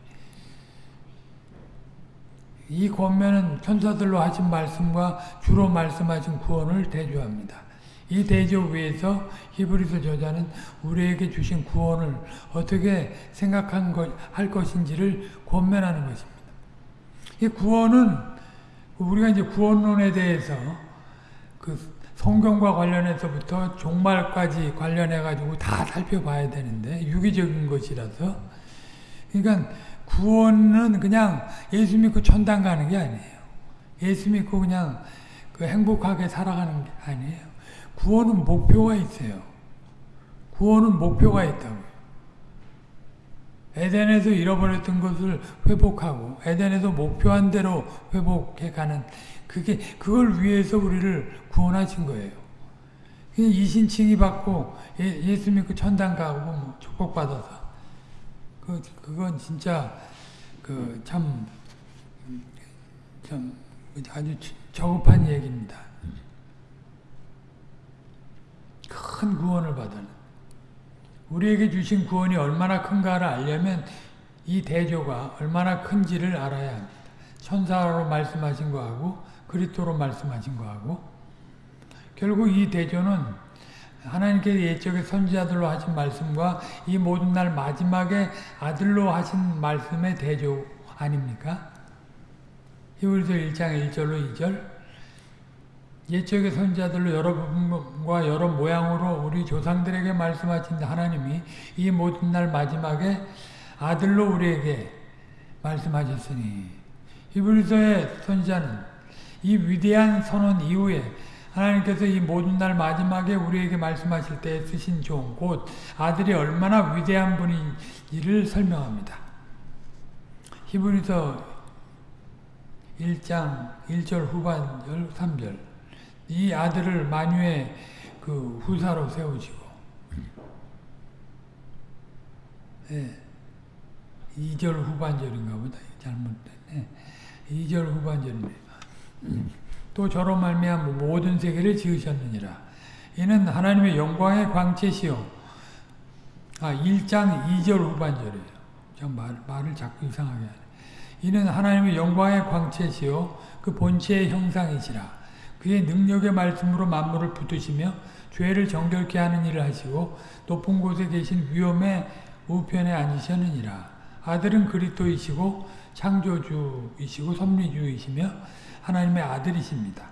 이 권면은 천사들로 하신 말씀과 주로 말씀하신 구원을 대조합니다. 이 대조 위에서 히브리서 저자는 우리에게 주신 구원을 어떻게 생각한 것, 할 것인지를 권면하는 것입니다. 이 구원은 우리가 이제 구원론에 대해서 그 성경과 관련해서부터 종말까지 관련해 가지고 다 살펴봐야 되는데 유기적인 것이라서 그러니까 구원은 그냥 예수 믿고 천당 가는 게 아니에요. 예수 믿고 그냥 그 행복하게 살아가는 게 아니에요. 구원은 목표가 있어요. 구원은 목표가 있다고. 에덴에서 잃어버렸던 것을 회복하고 에덴에서 목표한 대로 회복해가는 그게 그걸 위해서 우리를 구원하신 거예요. 이신칭이 받고 예, 수 믿고 천당 가고 뭐 축복받아서 그 그건 진짜 그참참 아주 저급한 얘기입니다. 큰 구원을 받은 우리에게 주신 구원이 얼마나 큰가를 알려면 이 대조가 얼마나 큰지를 알아야 합니다. 천사로 말씀하신 거하고 그리스도로 말씀하신 거하고 결국 이 대조는 하나님께 예적의 선지자들로 하신 말씀과 이 모든 날 마지막에 아들로 하신 말씀의 대조 아닙니까? 히브리서 1장 1절로 2절 예적의 선지자들로 여러 부분과 여러 모양으로 우리 조상들에게 말씀하신 하나님이 이 모든 날 마지막에 아들로 우리에게 말씀하셨으니 히브리서의 선지자는 이 위대한 선언 이후에 하나님께서 이 모든 날 마지막에 우리에게 말씀하실 때 쓰신 종, 곧 아들이 얼마나 위대한 분인지를 설명합니다. 히브리서 1장 1절 후반절 3절 이 아들을 만유의 그 후사로 세우시고. 네. 2절 후반절인가 보다 잘못됐네 2절 후반절이네 또 저로 말미암아 모든 세계를 지으셨느니라. 이는 하나님의 영광의 광채시요. 아 1장 2절 후반절이에요. 저 말, 말을 자꾸 이상하게 하네. 이는 하나님의 영광의 광채시요. 그 본체의 형상이시라 그의 능력의 말씀으로 만물을 붙드시며 죄를 정결케 하는 일을 하시고 높은 곳에 계신 위엄의 우편에 앉으셨느니라. 아들은 그리스도이시고 창조주이시고 섭리주이시며 하나님의 아들이십니다.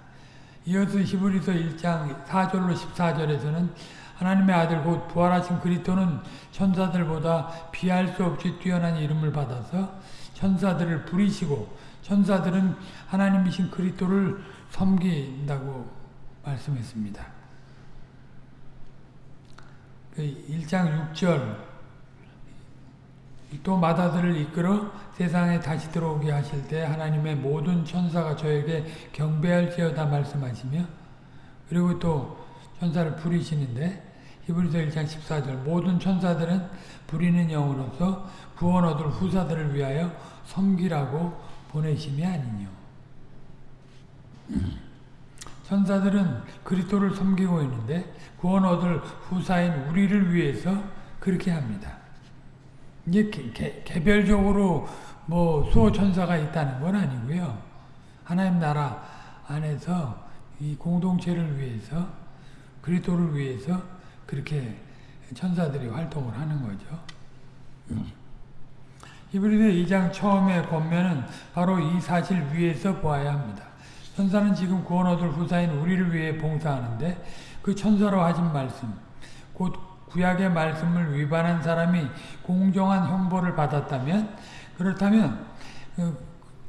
이어서 히브리서 1장 4절로 14절에서는 하나님의 아들 곧 부활하신 그리스도는 천사들보다 비할 수 없이 뛰어난 이름을 받아서 천사들을 부리시고 천사들은 하나님이신 그리스도를 섬긴다고 말씀했습니다. 1장 6절 또 마다들을 이끌어 세상에 다시 들어오게 하실 때 하나님의 모든 천사가 저에게 경배할지어다 말씀하시며 그리고 또 천사를 부리시는데 히브리서 1장 14절 모든 천사들은 부리는 영으로서 구원 얻을 후사들을 위하여 섬기라고 보내심이 아니뇨. 천사들은 그리스도를 섬기고 있는데 구원 얻을 후사인 우리를 위해서 그렇게 합니다. 이게 개, 개, 개 별적으로 뭐 수호 천사가 있다는 건 아니고요. 하나님 나라 안에서 이 공동체를 위해서 그리스도를 위해서 그렇게 천사들이 활동을 하는 거죠. 히브리서 2장 처음에 권면은 바로 이 사실 위에서 보아야 합니다. 천사는 지금 구원 얻을 후사인 우리를 위해 봉사하는데 그 천사로 하신 말씀, 곧 구약의 말씀을 위반한 사람이 공정한 형벌을 받았다면 그렇다면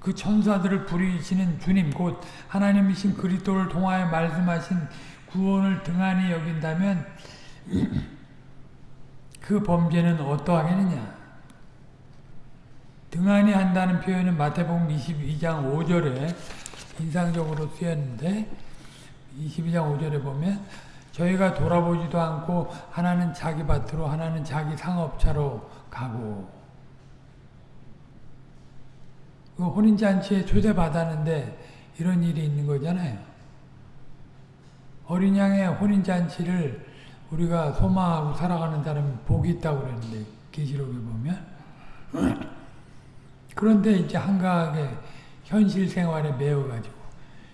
그 천사들을 부리시는 주님 곧 하나님이신 그리스도를 통하여 말씀하신 구원을 등한히 여긴다면 <clears throat> 그 범죄는 어떠하겠느냐? 등한히 한다는 표현은 마태복음 22장 5절에 인상적으로 쓰였는데 22장 5절에 보면 저희가 돌아보지도 않고 하나는 자기 밭으로 하나는 자기 상업차로 가고 그 혼인잔치에 초대받았는데 이런 일이 있는 거잖아요. 어린 양의 혼인잔치를 우리가 소망하고 살아가는 사람이 복이 있다고 그랬는데 계시록에 보면 그런데 이제 한가하게 현실 생활에 매여가지고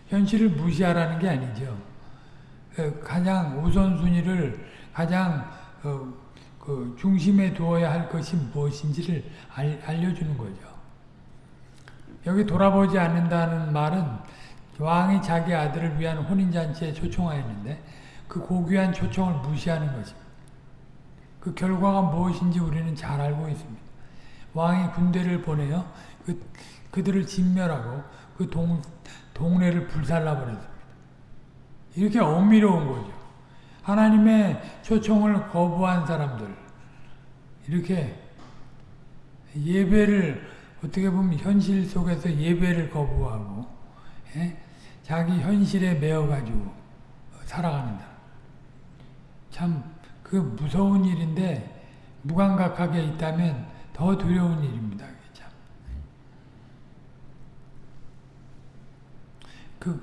현실을 무시하라는 게 아니죠. 가장 우선순위를 가장 어, 그 중심에 두어야 할 것이 무엇인지를 알, 알려주는 거죠. 여기 돌아보지 않는다는 말은 왕이 자기 아들을 위한 혼인잔치에 초청하였는데 그 고귀한 초청을 무시하는 것입니다. 그 결과가 무엇인지 우리는 잘 알고 있습니다. 왕이 군대를 보내어 그, 그들을 진멸하고 그 동, 동네를 불살라 버렸습니다. 이렇게 엄밀로운 거죠. 하나님의 초청을 거부한 사람들 이렇게 예배를 어떻게 보면 현실 속에서 예배를 거부하고 예? 자기 현실에 매어가지고 살아가는다. 참 그 무서운 일인데 무감각하게 있다면 더 두려운 일입니다. 참. 그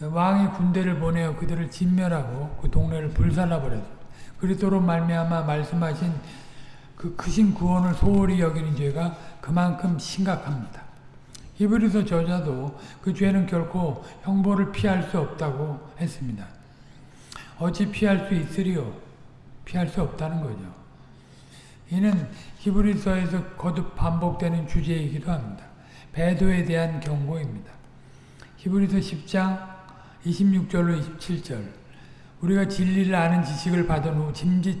왕이 군대를 보내어 그들을 진멸하고 그 동네를 불살라 버렸습니다. 그리스도로 말미암아 말씀하신 그 크신 구원을 소홀히 여기는 죄가 그만큼 심각합니다. 히브리서 저자도 그 죄는 결코 형벌을 피할 수 없다고 했습니다. 어찌 피할 수 있으리요? 피할 수 없다는 거죠. 이는 히브리서에서 거듭 반복되는 주제이기도 합니다. 배도에 대한 경고입니다. 히브리서 10장 26절로 27절 우리가 진리를 아는 지식을 받은 후 짐짓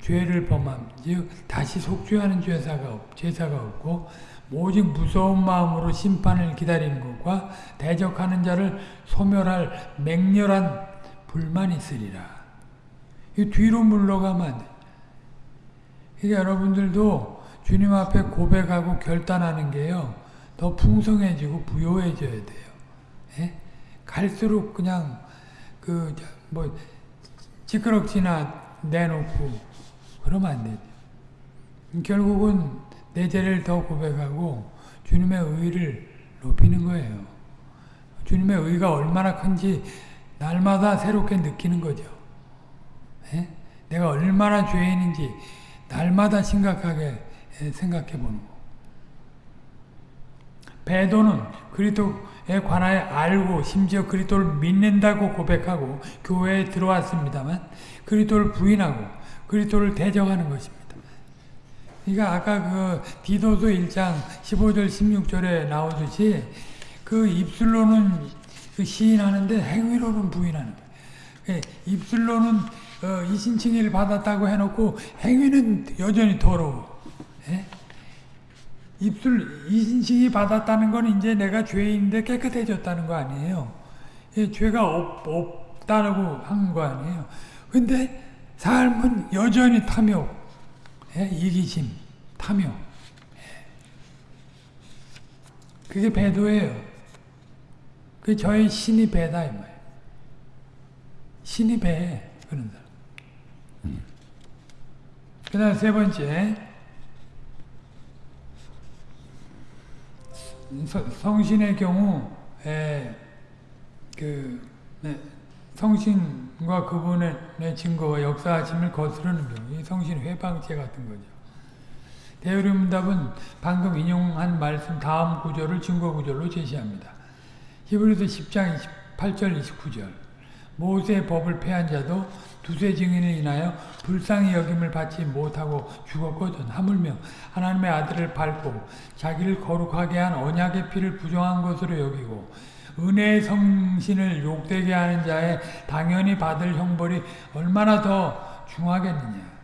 죄를 범함 즉 다시 속죄하는 죄사가, 없, 죄사가 없고 오직 무서운 마음으로 심판을 기다리는 것과 대적하는 자를 소멸할 맹렬한 불만이 있으리라. 이 뒤로 물러가면 안 돼. 그러니까 여러분들도 주님 앞에 고백하고 결단하는 게요. 더 풍성해지고 부요해져야 돼요. 예? 갈수록 그냥 그뭐 찌끄럭지나 내놓고 그러면 안 되죠. 결국은 내 죄를 더 고백하고 주님의 의를 높이는 거예요. 주님의 의가 얼마나 큰지 날마다 새롭게 느끼는 거죠. 예? 내가 얼마나 죄인인지 날마다 심각하게 생각해 보는 거. 배도는 그리스도에 관하여 알고 심지어 그리스도를 믿는다고 고백하고 교회에 들어왔습니다만 그리스도를 부인하고 그리스도를 대적하는 것입니다. 그러니까 아까 그 디도서 1장 15절 16절에 나오듯이 그 입술로는 그 시인하는데 행위로는 부인하는 거예요. 예, 입술로는 어, 이신칭의를 받았다고 해놓고 행위는 여전히 더러워. 예? 입술 이신칭이 받았다는 건 이제 내가 죄인인데 깨끗해졌다는 거 아니에요. 예, 죄가 없, 없다고 한 거 아니에요. 근데 삶은 여전히 탐욕, 예, 이기심, 탐욕. 예. 그게 배도예요. 그 저의 신이 배다 이 말이에요. 신이 배 그런 사람. 그다음 세 번째 성신의 경우 에, 그 네, 성신과 그분의 증거와 역사하심을 거스르는 경우 이 성신 회방죄 같은 거죠. 대우림답은 방금 인용한 말씀 다음 구절을 증거 구절로 제시합니다. 히브리서 10장 28절 29절 모세의 법을 폐한 자도 두세 증인을 인하여 불쌍히 여김을 받지 못하고 죽었거든 하물며 하나님의 아들을 밟고 자기를 거룩하게 한 언약의 피를 부정한 것으로 여기고 은혜의 성신을 욕되게 하는 자의 당연히 받을 형벌이 얼마나 더 중하겠느냐.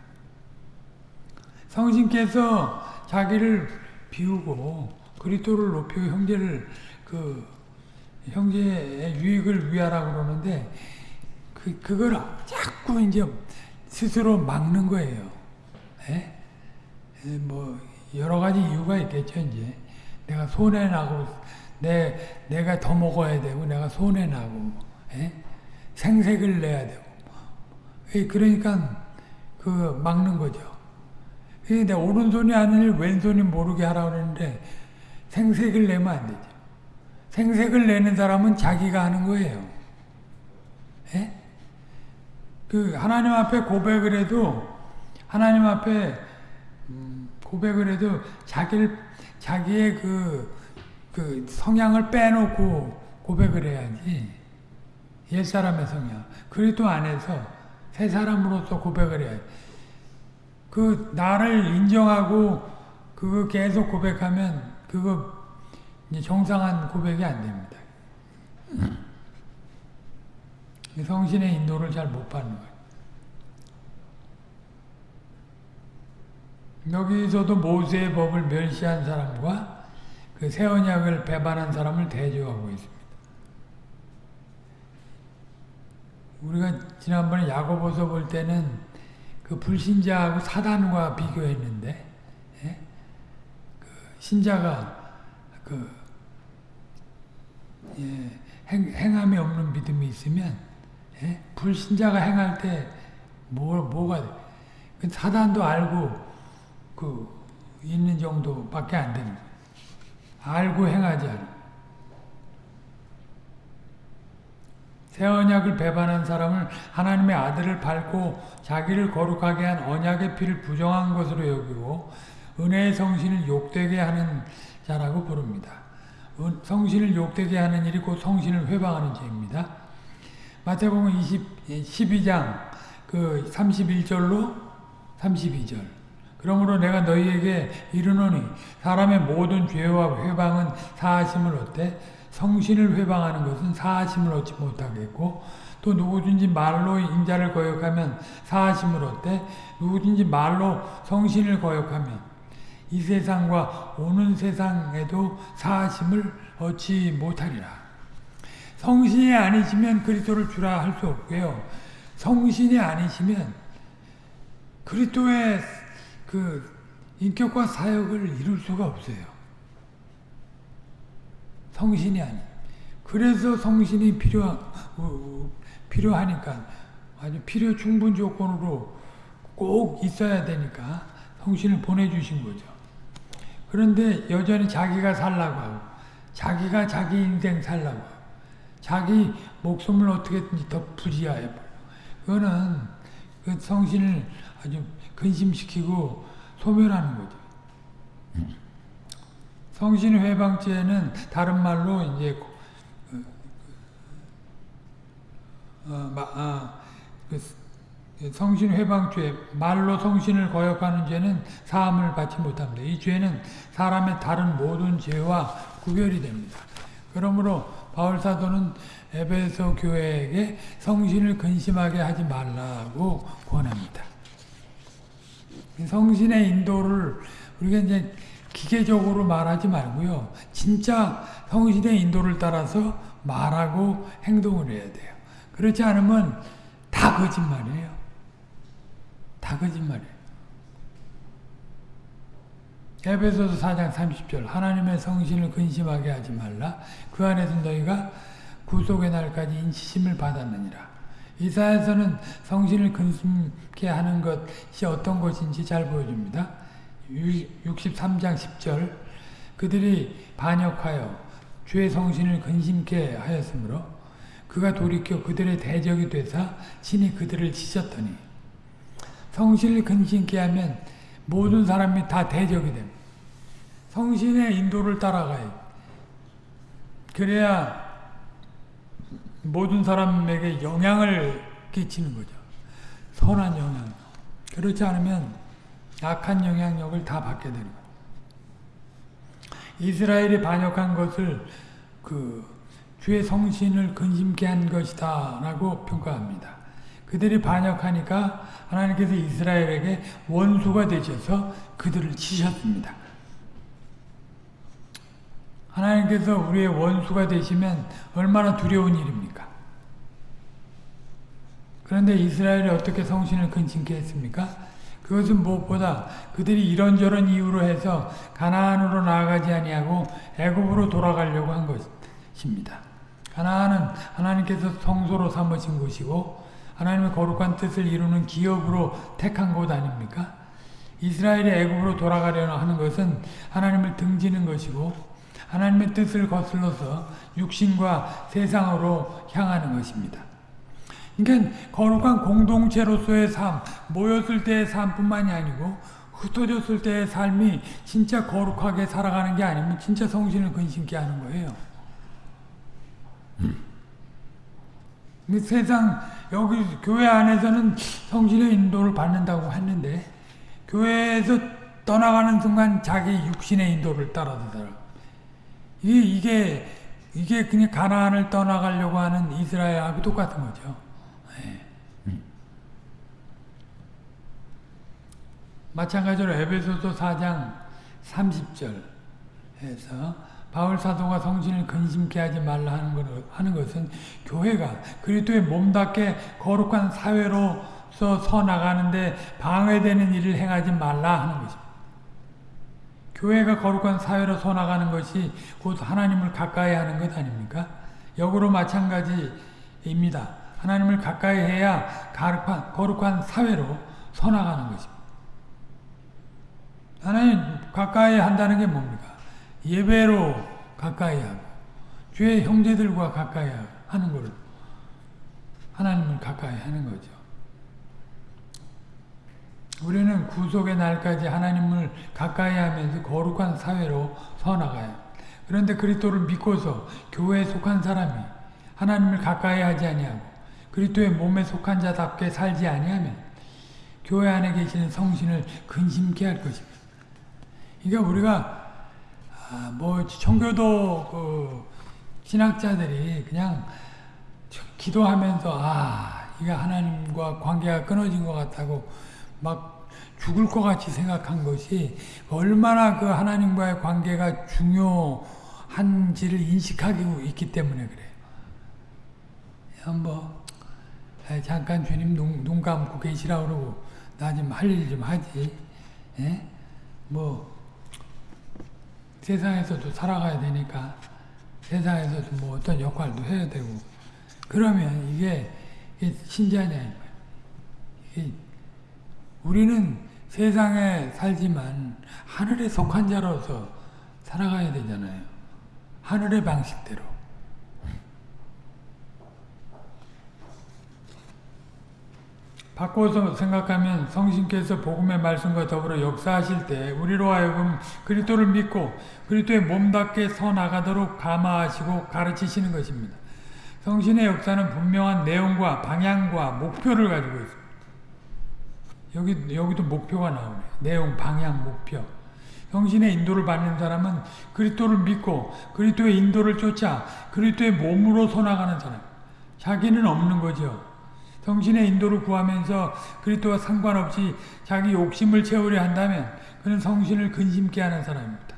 성신께서 자기를 비우고 그리스도를 높이고 형제를 그 형제의 유익을 위하라고 그러는데 그 그걸 자꾸 이제 스스로 막는 거예요. 에? 뭐 여러 가지 이유가 있겠죠 이제 내가 손해 나고 내 내가 더 먹어야 되고 내가 손해 나고 에? 생색을 내야 되고 그러니까 그 막는 거죠. 근데 오른손이 아닐 왼손이 모르게 하라고 그러는데 생색을 내면 안 되죠. 생색을 내는 사람은 자기가 하는 거예요. 예? 그 하나님 앞에 고백을 해도 하나님 앞에 음, 고백을 해도 자기를 자기의 그, 그 성향을 빼놓고 고백을 해야지. 옛 사람의 성향. 그리스도 안에서 새 사람으로서 고백을 해야지. 그 나를 인정하고 그거 계속 고백하면 그거 정상한 고백이 안 됩니다. 성신의 인도를 잘 못 받는 거예요. 여기서도 모세의 법을 멸시한 사람과 그 새 언약을 배반한 사람을 대조하고 있습니다. 우리가 지난번에 야고보서 볼 때는 그 불신자하고 사단과 비교했는데 예? 그 신자가 그 예, 행, 행함이 없는 믿음이 있으면 예? 불신자가 행할 때 뭐, 뭐가 돼? 그 사단도 알고 그 있는 정도밖에 안 됩니다. 알고 행하지 않아. 새 언약을 배반한 사람을 하나님의 아들을 밟고 자기를 거룩하게 한 언약의 피를 부정한 것으로 여기고 은혜의 성신을 욕되게 하는 자라고 부릅니다. 성신을 욕되게 하는 일이 곧 성신을 회방하는 죄입니다. 마태복음 20, 12장 그 31절로 32절. 그러므로 내가 너희에게 이르노니 사람의 모든 죄와 회방은 사하심을 얻되 성신을 회방하는 것은 사하심을 얻지 못하겠고 또 누구든지 말로 인자를 거역하면 사하심을 얻되 누구든지 말로 성신을 거역하면 이 세상과 오는 세상에도 사하심을 얻지 못하리라. 성신이 아니시면 그리스도를 주라 할 수 없고요. 성신이 아니시면 그리스도의 그 인격과 사역을 이룰 수가 없어요. 성신이 아니. 그래서 성신이 필요한 필요하니까 아주 필요 충분 조건으로 꼭 있어야 되니까 성신을 보내주신 거죠. 그런데 여전히 자기가 살라고 하고 자기가 자기 인생 살라고 자기 목숨을 어떻게든지 더 부지하여 그거는 그 성신을 아주 근심시키고 소멸하는 거죠. 성신 회방죄는 다른 말로 이제 어, 마, 아, 그 성신 회방죄 말로 성신을 거역하는 죄는 사함을 받지 못합니다. 이 죄는 사람의 다른 모든 죄와 구별이 됩니다. 그러므로 바울 사도는 에베소 교회에게 성신을 근심하게 하지 말라고 권합니다. 성신의 인도를 우리가 이제 기계적으로 말하지 말고요. 진짜 성신의 인도를 따라서 말하고 행동을 해야 돼요. 그렇지 않으면 다 거짓말이에요. 다 거짓말이에요. 에베소서 4장 30절 하나님의 성신을 근심하게 하지 말라. 그 안에서 너희가 구속의 날까지 인치심을 받았느니라. 이사에서는 성신을 근심케 하는 것이 어떤 것인지 잘 보여줍니다. 63장 10절 그들이 반역하여 주의 성신을 근심케 하였으므로 그가 돌이켜 그들의 대적이 되사 친히 그들을 치셨더니 성신을 근심케 하면 모든 사람이 다 대적이 됩니다. 성신의 인도를 따라가요. 그래야 모든 사람에게 영향을 끼치는 거죠. 선한 영향. 그렇지 않으면 악한 영향력을 다 받게 되는 거예요. 이스라엘이 반역한 것을 그 주의 성신을 근심케 한 것이다 라고 평가합니다. 그들이 반역하니까 하나님께서 이스라엘에게 원수가 되셔서 그들을 치셨습니다. 하나님께서 우리의 원수가 되시면 얼마나 두려운 일입니까? 그런데 이스라엘이 어떻게 성신을 근심케 했습니까? 그것은 무엇보다 그들이 이런저런 이유로 해서 가나안으로 나아가지 아니하고 애굽으로 돌아가려고 한 것입니다. 가나안은 하나님께서 성소로 삼으신 곳이고 하나님의 거룩한 뜻을 이루는 기업으로 택한 곳 아닙니까? 이스라엘이 애굽으로 돌아가려는 하는 것은 하나님을 등지는 것이고 하나님의 뜻을 거슬러서 육신과 세상으로 향하는 것입니다. 그러니까 거룩한 공동체로서의 삶, 모였을 때의 삶뿐만이 아니고 흩어졌을 때의 삶이 진짜 거룩하게 살아가는 게 아니면 진짜 성신을 근심케 하는 거예요. 세상 여기 교회 안에서는 성신의 인도를 받는다고 했는데 교회에서 떠나가는 순간 자기 육신의 인도를 따라서 살아. 이게 이게 이게 그냥 가나안을 떠나가려고 하는 이스라엘하고 똑같은 거죠. 네. 마찬가지로 에베소서 4장 30절에서 바울 사도가 성신을 근심케 하지 말라 하는, 것, 하는 것은 교회가 그리스도의 몸답게 거룩한 사회로서 서 나가는데 방해되는 일을 행하지 말라 하는 것입니다. 교회가 거룩한 사회로 서 나가는 것이 곧 하나님을 가까이 하는 것 아닙니까? 역으로 마찬가지입니다. 하나님을 가까이 해야 거룩한, 사회로 서 나가는 것입니다. 하나님 가까이 한다는 게 뭡니까? 예배로 가까이 하고 주의 형제들과 가까이 하는 걸 하나님을 가까이 하는 거죠. 우리는 구속의 날까지 하나님을 가까이 하면서 거룩한 사회로 서나가요. 그런데 그리스도를 믿고서 교회에 속한 사람이 하나님을 가까이 하지 아니하고 그리스도의 몸에 속한 자답게 살지 아니하면 교회 안에 계시는 성신을 근심케 할 것입니다. 그러니까 우리가 아, 뭐 청교도 그 신학자들이 그냥 기도하면서 아 이게 하나님과 관계가 끊어진 것 같다고 막 죽을 것 같이 생각한 것이 얼마나 그 하나님과의 관계가 중요한지를 인식하고 있기 때문에 그래요. 뭐 잠깐 주님 눈, 눈 감고 계시라 그러고 나 좀 할 일 좀 하지. 예? 뭐 세상에서도 살아가야 되니까 세상에서도 뭐 어떤 역할도 해야 되고 그러면 이게, 신자냐 우리는 세상에 살지만 하늘에 속한 자로서 살아가야 되잖아요. 하늘의 방식대로. 바꿔서 생각하면 성신께서 복음의 말씀과 더불어 역사하실 때 우리로 하여금 그리스도를 믿고 그리스도의 몸답게 서 나가도록 감화하시고 가르치시는 것입니다. 성신의 역사는 분명한 내용과 방향과 목표를 가지고 있습니다. 여기 여기도 목표가 나오네. 내용, 방향, 목표. 성신의 인도를 받는 사람은 그리스도를 믿고 그리스도의 인도를 쫓아 그리스도의 몸으로 서 나가는 사람. 자기는 없는 거죠. 성신의 인도를 구하면서 그리스도와 상관없이 자기 욕심을 채우려 한다면 그는 성신을 근심케 하는 사람입니다.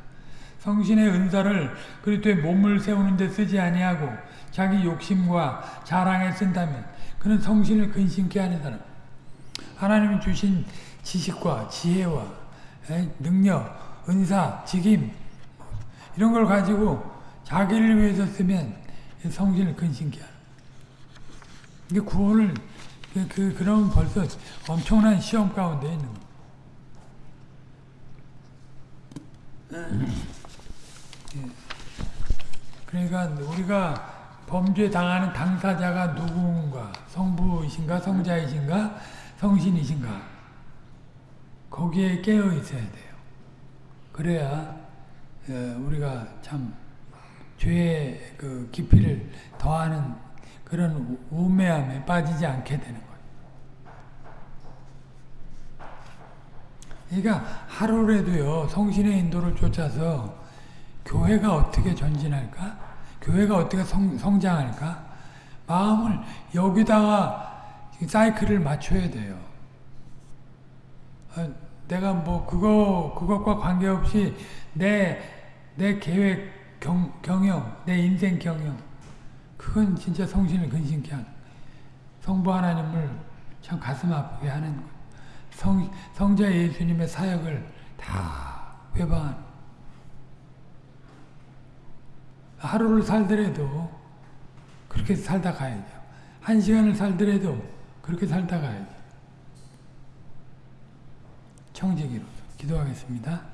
성신의 은사를 그리스도의 몸을 세우는 데 쓰지 아니하고 자기 욕심과 자랑에 쓴다면 그는 성신을 근심케 하는 사람. 하나님이 주신 지식과 지혜와 에, 능력, 은사, 직임 이런 걸 가지고 자기를 위해서 쓰면 성신을 근심케 하는. 이게 구원을 그, 그 그러면 벌써 엄청난 시험 가운데 있는 거. 그러니까 우리가 범죄 당하는 당사자가 누군가? 성부이신가? 성자이신가? 성신이신가? 거기에 깨어 있어야 돼요. 그래야 어, 우리가 참 죄의 그 깊이를 더하는 그런 우매함에 빠지지 않게 되는 거예요. 그러니까 하루라도요 성신의 인도를 쫓아서 교회가 어떻게 전진할까? 교회가 어떻게 성, 성장할까? 마음을 여기다가 사이클을 맞춰야 돼요. 아, 내가 뭐 그거 그것과 관계없이 내 내 계획 경, 경영, 내 인생 경영 그건 진짜 성신을 근심케 하는 성부 하나님을 참 가슴 아프게 하는. 성, 성자 예수님의 사역을 다 회방하는 하루를 살더라도 그렇게 살다 가야죠. 한 시간을 살더라도 그렇게 살다 가야죠. 청지기로 기도하겠습니다.